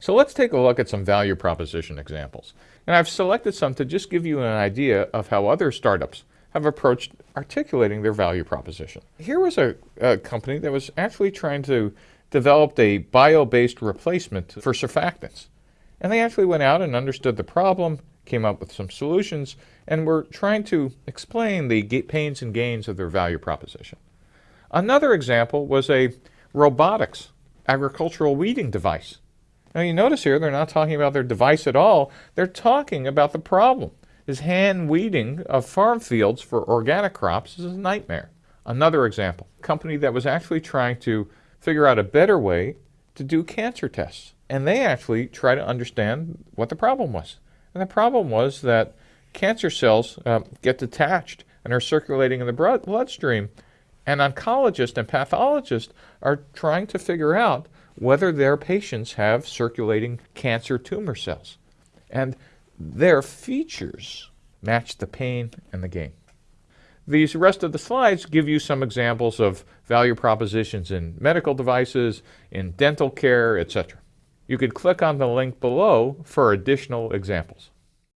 So let's take a look at some value proposition examples. And I've selected some to just give you an idea of how other startups have approached articulating their value proposition. Here was a, a company that was actually trying to develop a bio-based replacement for surfactants. And they actually went out and understood the problem, came up with some solutions, and were trying to explain the pains and gains of their value proposition. Another example was a robotics agricultural weeding device. Now you notice here they're not talking about their device at all, they're talking about the problem. Is hand weeding of farm fields for organic crops is a nightmare. Another example, a company that was actually trying to figure out a better way to do cancer tests. And they actually try to understand what the problem was. And the problem was that cancer cells uh, get detached and are circulating in the blood bloodstream. And oncologists and pathologists are trying to figure out whether their patients have circulating cancer tumor cells. And their features match the pain and the gain. These rest of the slides give you some examples of value propositions in medical devices, in dental care, etc. You could click on the link below for additional examples.